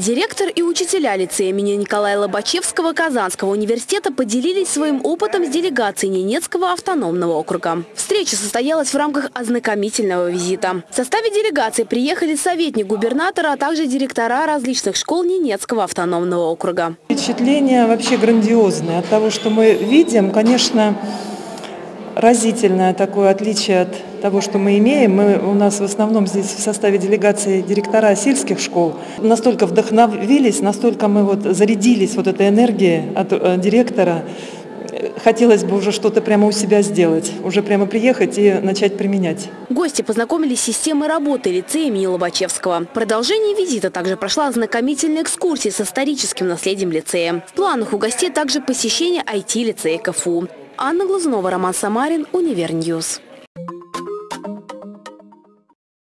Директор и учителя лицея имени Николая Лобачевского Казанского университета поделились своим опытом с делегацией Ненецкого автономного округа. Встреча состоялась в рамках ознакомительного визита. В составе делегации приехали советник губернатора, а также директора различных школ Ненецкого автономного округа. Впечатление вообще грандиозное. От того, что мы видим, конечно, разительное такое отличие от того, что мы имеем. Мы, у нас в основном здесь в составе делегации директора сельских школ. Настолько вдохновились, настолько мы вот зарядились вот этой энергией от э, директора. Хотелось бы уже что-то прямо у себя сделать, уже прямо приехать и начать применять. Гости познакомились с системой работы лицея имени Лобачевского. В продолжении визита также прошла ознакомительная экскурсия с историческим наследием лицея. В планах у гостей также посещение IT-лицея КФУ. Анна Глазунова, Роман Самарин, Универньюз.